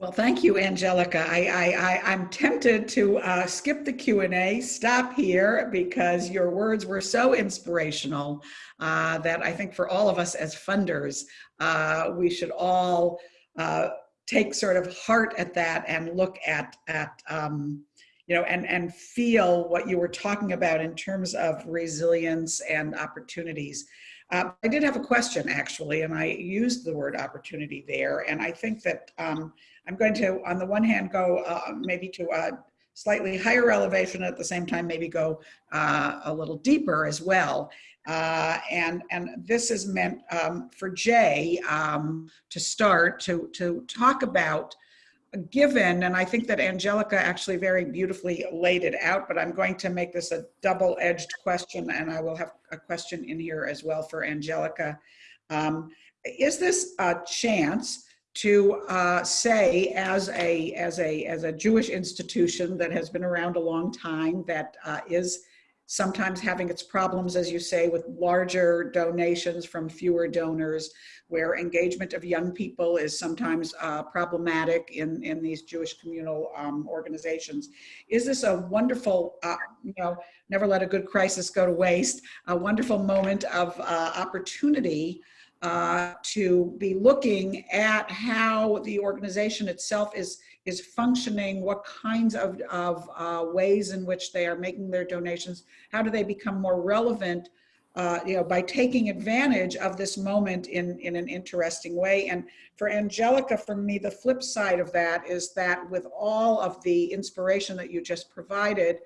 Well, thank you, Angelica. I, I, I'm tempted to uh, skip the Q&A, stop here, because your words were so inspirational uh, that I think for all of us as funders, uh, we should all uh, take sort of heart at that and look at, at um, you know, and, and feel what you were talking about in terms of resilience and opportunities. Uh, I did have a question actually, and I used the word opportunity there. And I think that um, I'm going to, on the one hand, go uh, maybe to a slightly higher elevation at the same time, maybe go uh, a little deeper as well. Uh, and, and this is meant um, for Jay um, to start to, to talk about given, and I think that Angelica actually very beautifully laid it out, but I'm going to make this a double-edged question, and I will have a question in here as well for Angelica. Um, is this a chance to uh, say as a, as, a, as a Jewish institution that has been around a long time, that uh, is sometimes having its problems, as you say, with larger donations from fewer donors, where engagement of young people is sometimes uh, problematic in, in these Jewish communal um, organizations. Is this a wonderful, uh, you know, never let a good crisis go to waste, a wonderful moment of uh, opportunity uh, to be looking at how the organization itself is is functioning, what kinds of, of uh, ways in which they are making their donations, how do they become more relevant, uh, you know, by taking advantage of this moment in, in an interesting way. And for Angelica, for me, the flip side of that is that with all of the inspiration that you just provided,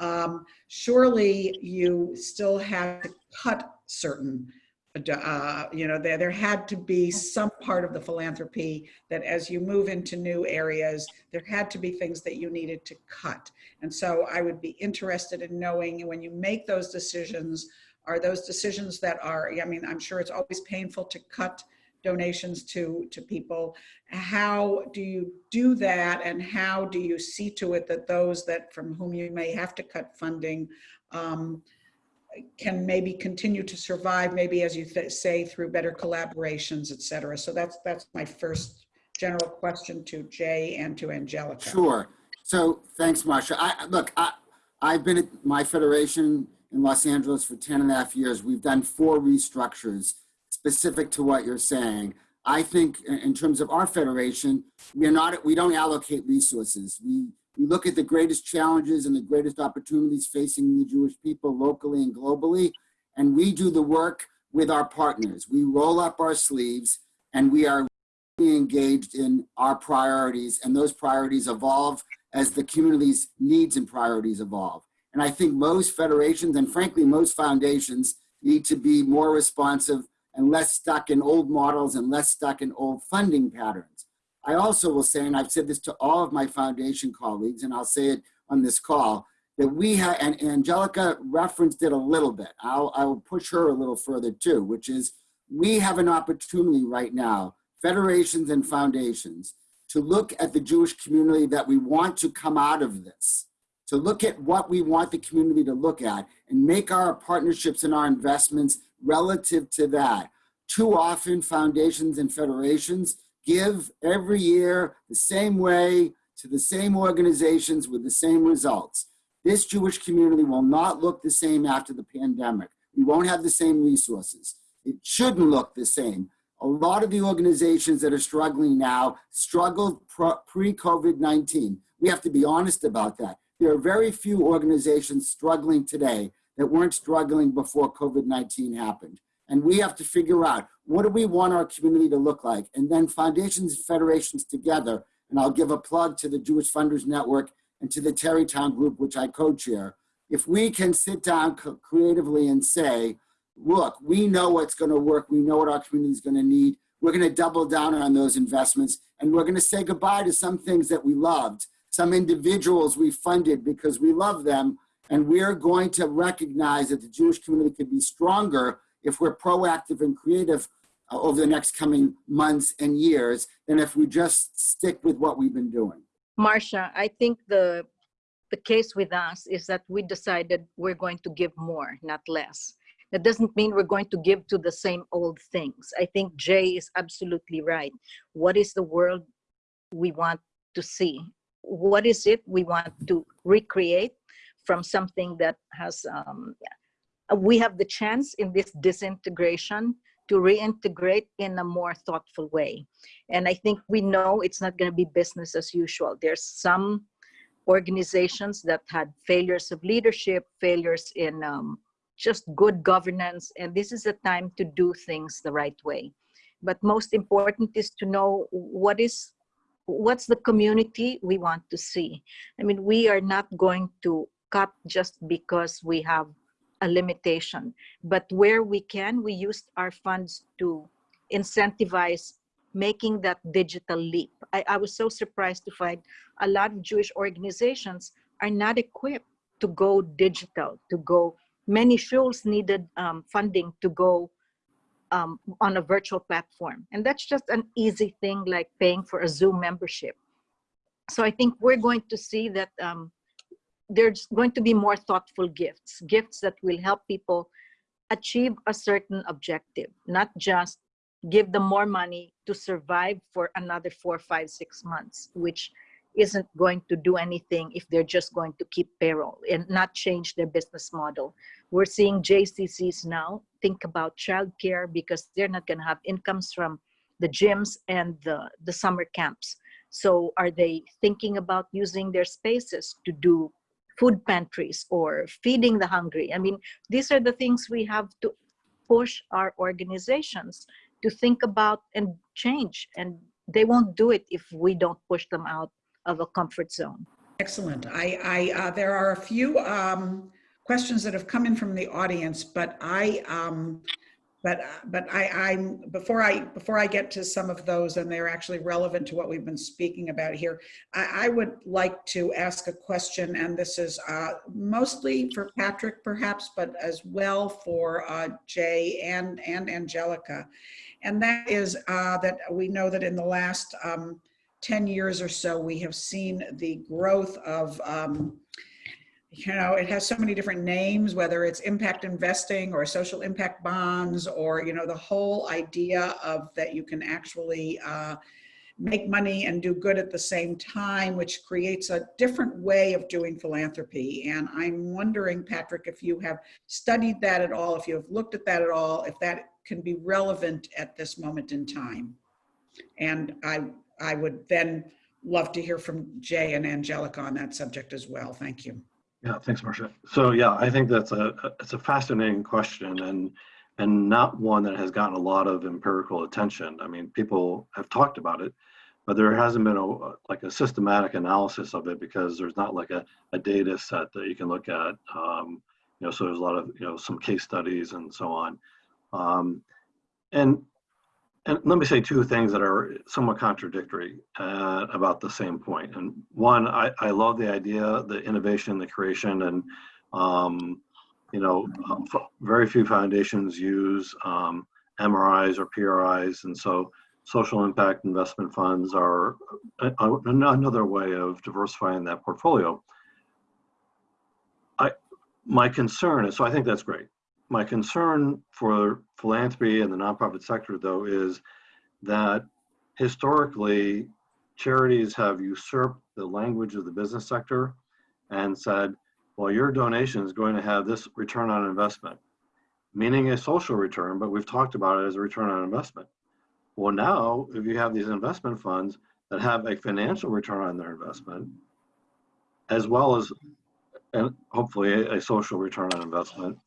um, surely you still have to cut certain uh, you know, there, there had to be some part of the philanthropy that as you move into new areas, there had to be things that you needed to cut. And so I would be interested in knowing when you make those decisions, are those decisions that are, I mean, I'm sure it's always painful to cut donations to, to people. How do you do that and how do you see to it that those that from whom you may have to cut funding um, can maybe continue to survive, maybe as you say, through better collaborations, et cetera. So that's, that's my first general question to Jay and to Angelica. Sure. So thanks, Marsha. I, look, I, I've been at my federation in Los Angeles for 10 and a half years. We've done four restructures specific to what you're saying. I think in terms of our federation, we're not, we don't allocate resources. We, we look at the greatest challenges and the greatest opportunities facing the Jewish people locally and globally, and we do the work with our partners. We roll up our sleeves and we are engaged in our priorities and those priorities evolve as the community's needs and priorities evolve. And I think most federations and frankly, most foundations need to be more responsive and less stuck in old models and less stuck in old funding patterns. I also will say, and I've said this to all of my foundation colleagues, and I'll say it on this call, that we have, and Angelica referenced it a little bit. I'll, I will push her a little further too, which is we have an opportunity right now, federations and foundations, to look at the Jewish community that we want to come out of this to look at what we want the community to look at and make our partnerships and our investments relative to that. Too often foundations and federations give every year the same way to the same organizations with the same results. This Jewish community will not look the same after the pandemic. We won't have the same resources. It shouldn't look the same. A lot of the organizations that are struggling now struggled pre-COVID-19. We have to be honest about that. There are very few organizations struggling today that weren't struggling before COVID-19 happened. And we have to figure out what do we want our community to look like? And then foundations and federations together, and I'll give a plug to the Jewish Funders Network and to the Tarrytown Group, which I co-chair. If we can sit down creatively and say, look, we know what's gonna work, we know what our community is gonna need, we're gonna double down on those investments, and we're gonna say goodbye to some things that we loved, some individuals we funded because we love them, and we're going to recognize that the Jewish community could be stronger if we're proactive and creative uh, over the next coming months and years than if we just stick with what we've been doing. Marcia, I think the the case with us is that we decided we're going to give more, not less. That doesn't mean we're going to give to the same old things. I think Jay is absolutely right. What is the world we want to see? What is it we want to recreate from something that has, um, we have the chance in this disintegration to reintegrate in a more thoughtful way. And I think we know it's not going to be business as usual. There's some organizations that had failures of leadership, failures in um, just good governance, and this is a time to do things the right way. But most important is to know what is what's the community we want to see. I mean, we are not going to cut just because we have a limitation, but where we can, we use our funds to incentivize making that digital leap. I, I was so surprised to find a lot of Jewish organizations are not equipped to go digital, to go, many schools needed um, funding to go um, on a virtual platform. And that's just an easy thing like paying for a Zoom membership. So I think we're going to see that um, there's going to be more thoughtful gifts, gifts that will help people achieve a certain objective, not just give them more money to survive for another four, five, six months, which isn't going to do anything if they're just going to keep payroll and not change their business model. We're seeing JCCs now think about childcare because they're not going to have incomes from the gyms and the, the summer camps. So are they thinking about using their spaces to do food pantries or feeding the hungry? I mean, these are the things we have to push our organizations to think about and change. And they won't do it if we don't push them out of a comfort zone. Excellent. I, I uh, there are a few um, questions that have come in from the audience, but I, um, but but I, I'm before I before I get to some of those, and they're actually relevant to what we've been speaking about here. I, I would like to ask a question, and this is uh, mostly for Patrick, perhaps, but as well for uh, Jay and and Angelica and that is uh, that we know that in the last um, 10 years or so, we have seen the growth of, um, you know, it has so many different names, whether it's impact investing or social impact bonds, or, you know, the whole idea of that you can actually uh, make money and do good at the same time, which creates a different way of doing philanthropy. And I'm wondering, Patrick, if you have studied that at all, if you have looked at that at all, if that can be relevant at this moment in time. And I, I would then love to hear from Jay and Angelica on that subject as well. Thank you. Yeah, thanks, Marcia. So yeah, I think that's a it's a fascinating question and and not one that has gotten a lot of empirical attention. I mean, people have talked about it, but there hasn't been a like a systematic analysis of it because there's not like a, a data set that you can look at. Um, you know, so there's a lot of you know some case studies and so on. Um, and, and let me say two things that are somewhat contradictory uh, about the same point. And one, I, I love the idea, the innovation, the creation, and um, you know, very few foundations use um, MRIs or PRIs, and so social impact investment funds are a, a, another way of diversifying that portfolio. I, my concern is, so I think that's great. My concern for philanthropy and the nonprofit sector, though, is that historically charities have usurped the language of the business sector and said, well, your donation is going to have this return on investment, meaning a social return, but we've talked about it as a return on investment. Well, now, if you have these investment funds that have a financial return on their investment, as well as, and hopefully a, a social return on investment,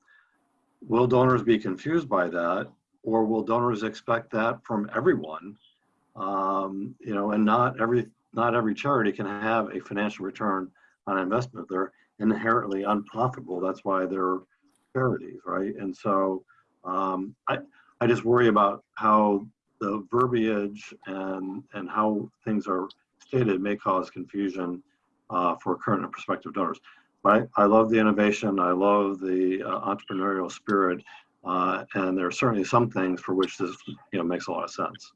will donors be confused by that? Or will donors expect that from everyone? Um, you know, and not every, not every charity can have a financial return on investment. They're inherently unprofitable. That's why they're charities, right? And so um, I, I just worry about how the verbiage and and how things are stated may cause confusion uh, for current and prospective donors. But I, I love the innovation. I love the uh, entrepreneurial spirit, uh, and there are certainly some things for which this you know makes a lot of sense.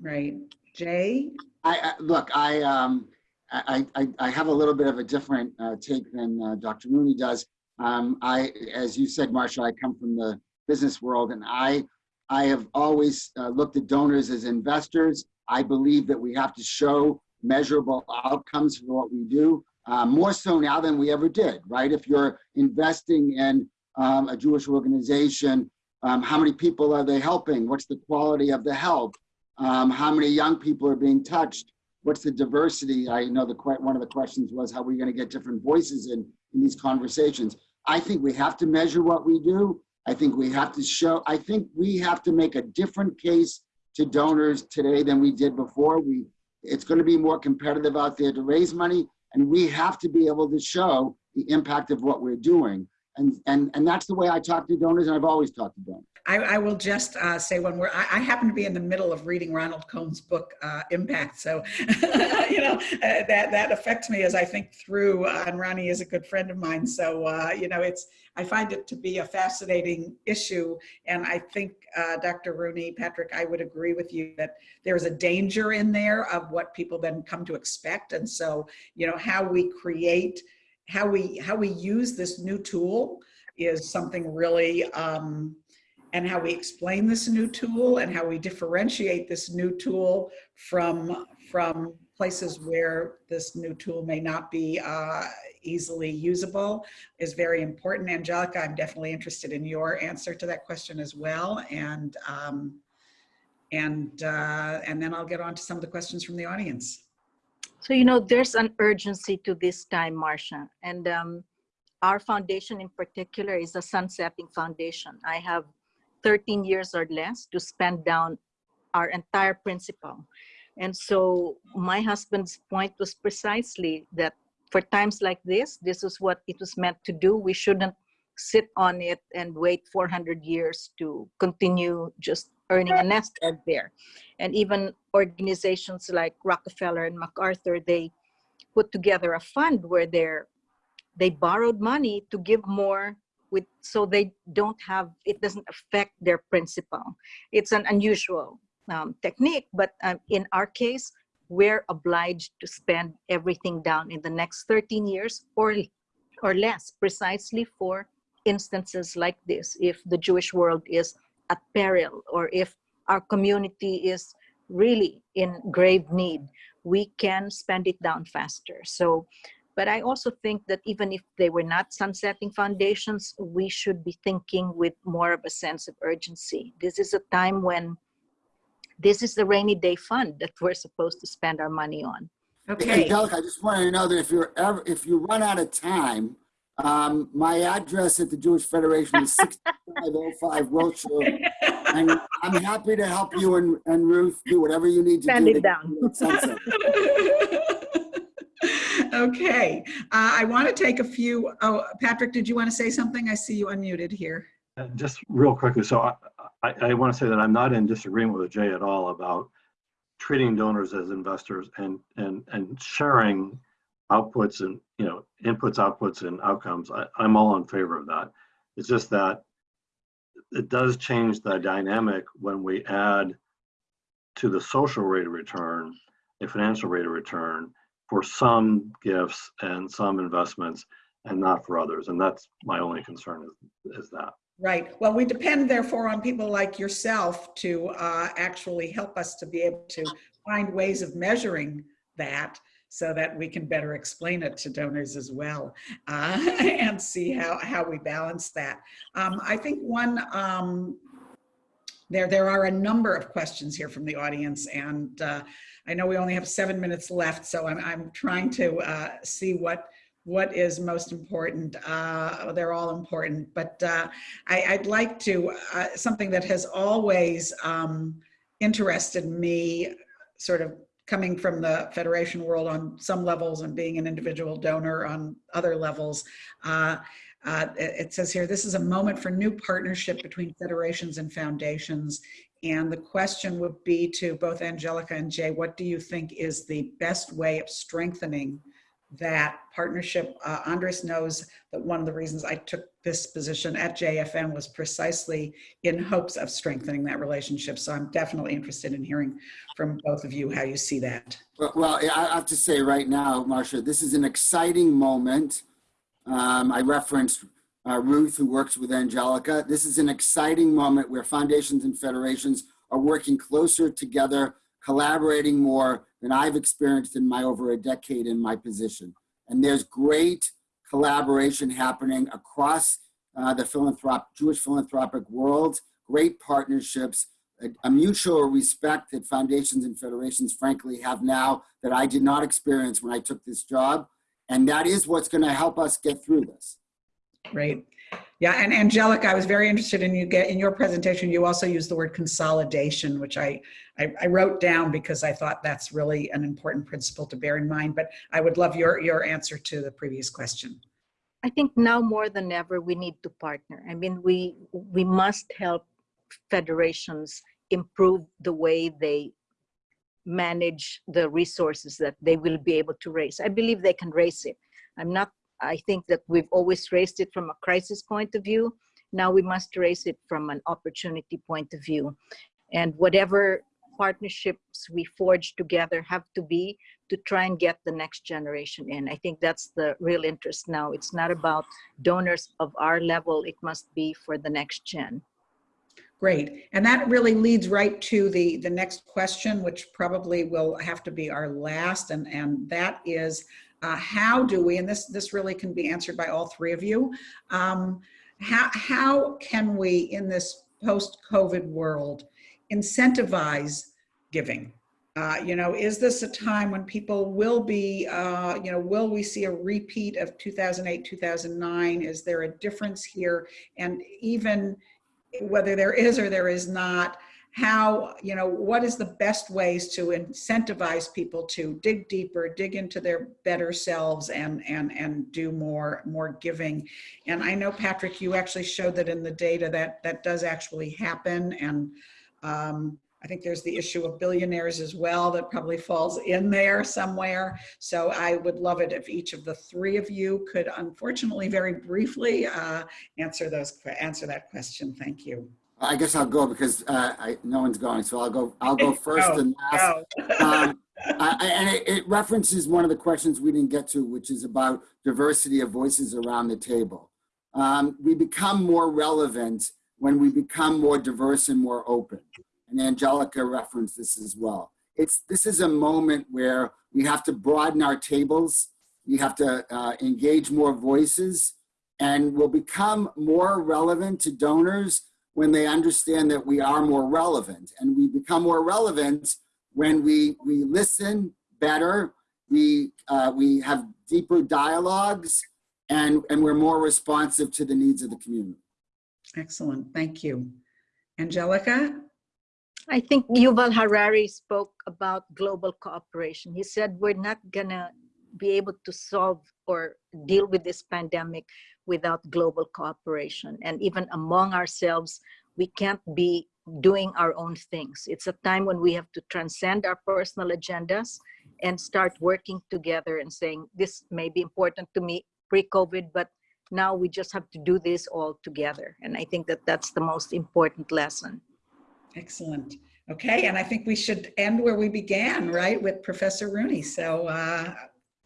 Right. Jay? I, I look, I, um, I, I, I have a little bit of a different uh, take than uh, Dr. Rooney does. Um, I, as you said, Marsha, I come from the business world, and I, I have always uh, looked at donors as investors. I believe that we have to show measurable outcomes for what we do, uh, more so now than we ever did, right? If you're investing in um, a Jewish organization, um, how many people are they helping? What's the quality of the help? Um, how many young people are being touched? What's the diversity? I know the one of the questions was how are we going to get different voices in, in these conversations. I think we have to measure what we do. I think we have to show, I think we have to make a different case to donors today than we did before. We, it's going to be more competitive out there to raise money, and we have to be able to show the impact of what we're doing. And, and, and that's the way I talk to donors, and I've always talked to donors. I, I will just uh, say one word. I, I, happen to be in the middle of reading Ronald Cohen's book, uh, Impact. So, you know, uh, that, that affects me as I think through, uh, and Ronnie is a good friend of mine. So, uh, you know, it's, I find it to be a fascinating issue. And I think, uh, Dr. Rooney, Patrick, I would agree with you that there's a danger in there of what people then come to expect. And so, you know, how we create, how we, how we use this new tool is something really, um, and how we explain this new tool and how we differentiate this new tool from, from places where this new tool may not be uh, easily usable is very important. Angelica, I'm definitely interested in your answer to that question as well. And, um, and, uh, and then I'll get on to some of the questions from the audience. So, you know, there's an urgency to this time, Marcia. And um, our foundation in particular is a sunsetting foundation. I have 13 years or less to spend down our entire principal. And so my husband's point was precisely that for times like this, this is what it was meant to do. We shouldn't sit on it and wait 400 years to continue just earning a nest egg there. And even organizations like Rockefeller and MacArthur, they put together a fund where they're, they borrowed money to give more with so they don't have it doesn't affect their principal it's an unusual um, technique but um, in our case we're obliged to spend everything down in the next 13 years or or less precisely for instances like this if the jewish world is at peril or if our community is really in grave need we can spend it down faster so but I also think that even if they were not sunsetting foundations, we should be thinking with more of a sense of urgency. This is a time when this is the rainy day fund that we're supposed to spend our money on. Okay. Angelica, I just wanted to know that if you're ever, if you run out of time, um, my address at the Jewish Federation is 6505 Wilshire. and I'm happy to help you and, and Ruth do whatever you need to Send do. it to down. okay, uh, I want to take a few. Oh, Patrick, did you want to say something? I see you unmuted here. Uh, Just real quickly, so I, I, I want to say that I'm not in disagreement with Jay at all about treating donors as investors and, and, and sharing outputs and, you know, inputs, outputs, and outcomes. I, I'm all in favor of that. It's just that it does change the dynamic when we add to the social rate of return, a financial rate of return for some gifts and some investments. and not for others. And that's my only concern is, is that. Right. Well, we depend therefore on people like yourself to uh, actually help us to be able to find ways of measuring that so that we can better explain it to donors as well uh, and see how, how we balance that. Um, I think one, um, there, there are a number of questions here from the audience and uh, I know we only have seven minutes left, so I'm, I'm trying to uh, see what what is most important. Uh, they're all important, but uh, I, would like to, uh, something that has always um, interested me, sort of coming from the Federation world on some levels and being an individual donor on other levels. Uh, uh, it, it says here, this is a moment for new partnership between federations and foundations. And the question would be to both Angelica and Jay, what do you think is the best way of strengthening that partnership. Uh, Andres knows that one of the reasons I took this position at JFN was precisely in hopes of strengthening that relationship. So I'm definitely interested in hearing from both of you how you see that. Well, well I have to say right now, Marcia, this is an exciting moment. Um, I referenced uh, Ruth, who works with Angelica. This is an exciting moment where foundations and federations are working closer together, collaborating more, than I've experienced in my over a decade in my position. And there's great collaboration happening across uh, the philanthrop Jewish philanthropic world, great partnerships, a, a, mutual respect that foundations and federations frankly have now that I did not experience when I took this job. And that is what's gonna help us get through this. Great. Yeah, and Angelica, I was very interested in you get in your presentation. You also used the word consolidation, which I, I, I wrote down because I thought that's really an important principle to bear in mind. But I would love your your answer to the previous question. I think now more than ever we need to partner. I mean, we we must help federations improve the way they manage the resources that they will be able to raise. I believe they can raise it. I'm not I think that we've always raised it from a crisis point of view. Now we must raise it from an opportunity point of view. And whatever partnerships we forge together have to be to try and get the next generation in. I think that's the real interest now. It's not about donors of our level, it must be for the next gen. Great. And that really leads right to the, the next question, which probably will have to be our last, and, and that is, uh, how do we, and this, this really can be answered by all three of you, um, how, how can we in this post-COVID world incentivize giving? Uh, you know, is this a time when people will be, uh, you know, will we see a repeat of 2008, 2009? Is there a difference here? And even whether there is or there is not, how, you know, what is the best ways to incentivize people to dig deeper, dig into their better selves and, and, and do more, more giving. And I know, Patrick, you actually showed that in the data that that does actually happen. And um, I think there's the issue of billionaires as well that probably falls in there somewhere. So I would love it if each of the three of you could, unfortunately, very briefly uh, answer those answer that question. Thank you. I guess I'll go because uh, I, no one's going, so I'll go. I'll go first oh, and last. Oh. um, I, and it, it, references one of the questions we didn't get to, which is about diversity of voices around the table. Um, we become more relevant when we become more diverse and more open. And Angelica referenced this as well. It's this is a moment where we have to broaden our tables. We have to uh, engage more voices, and we'll become more relevant to donors when they understand that we are more relevant. And we become more relevant when we we listen better we uh, we have deeper dialogues and and we're more responsive to the needs of the community. Excellent. Thank you. Angelica? I think yuval harari spoke about global cooperation. He said we're not gonna be able to solve or deal with this pandemic without global cooperation. And even among ourselves, we can't be doing our own things. It's a time when we have to transcend our personal agendas and start working together and saying, this may be important to me pre-COVID, but now we just have to do this all together. And I think that that's the most important lesson. Excellent. Okay, and I think we should end where we began, right, with Professor Rooney. So uh,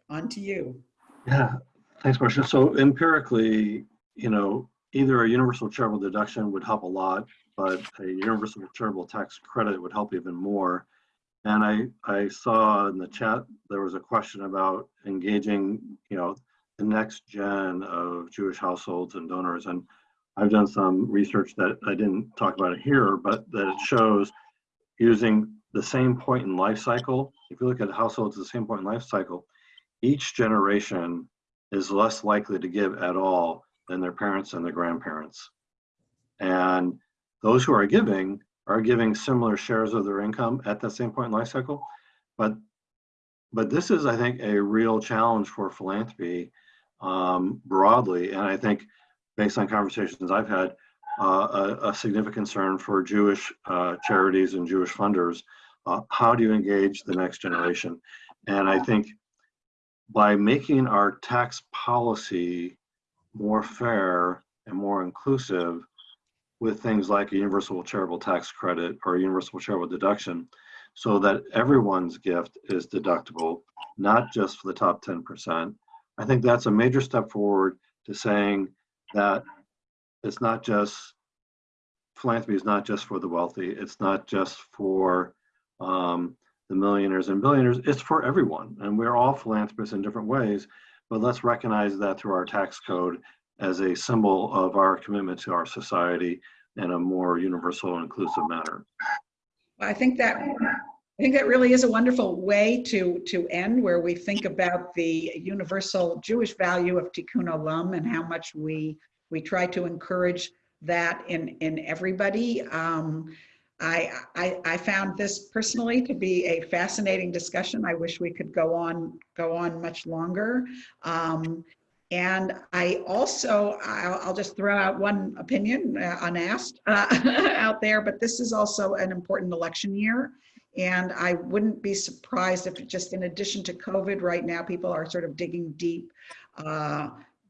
on to you. Yeah, Thanks, Marcia. So empirically, you know, either a universal charitable deduction would help a lot, but a universal charitable tax credit would help even more. And I, I saw in the chat, there was a question about engaging, you know, the next gen of Jewish households and donors. And I've done some research that I didn't talk about it here, but that it shows using the same point in life cycle. If you look at households at the same point in life cycle, each generation is less likely to give at all than their parents and their grandparents. And those who are giving are giving similar shares of their income at that same point in life cycle. But but this is, I think, a real challenge for philanthropy um, broadly. And I think based on conversations I've had, uh, a, a significant concern for Jewish uh, charities and Jewish funders. Uh, how do you engage the next generation? And I think by making our tax policy more fair and more inclusive with things like a universal charitable tax credit or a universal charitable deduction, so that everyone's gift is deductible, not just for the top 10%. I think that's a major step forward to saying that it's not just philanthropy is not just for the wealthy. It's not just for um, the millionaires and billionaires. It's for everyone, and we're all philanthropists in different ways. But let's recognize that through our tax code as a symbol of our commitment to our society in a more universal and inclusive manner. I think that I think that really is a wonderful way to to end, where we think about the universal Jewish value of tikkun olam and how much we we try to encourage that in in everybody. Um, I, I I found this personally to be a fascinating discussion. I wish we could go on go on much longer. Um, and I also, I'll, I'll just throw out one opinion uh, unasked uh, out there, but this is also an important election year. And I wouldn't be surprised if just in addition to COVID right now, people are sort of digging deep uh,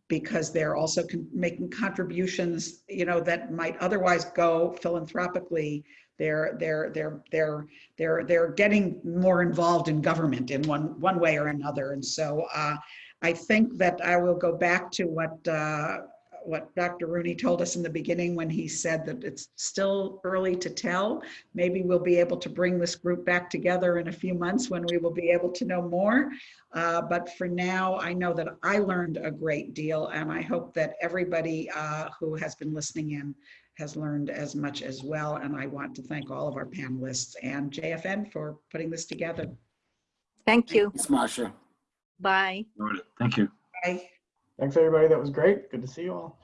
because they're also con making contributions, you know, that might otherwise go philanthropically. They're they're they're they're they're they're getting more involved in government in one one way or another. And so uh, I think that I will go back to what uh, what Dr. Rooney told us in the beginning when he said that it's still early to tell. Maybe we'll be able to bring this group back together in a few months when we will be able to know more. Uh, but for now, I know that I learned a great deal and I hope that everybody uh, who has been listening in has learned as much as well. And I want to thank all of our panelists and JFN for putting this together. Thank you. Thanks, Marcia. Bye. Thank you. Bye. Thanks, everybody. That was great. Good to see you all.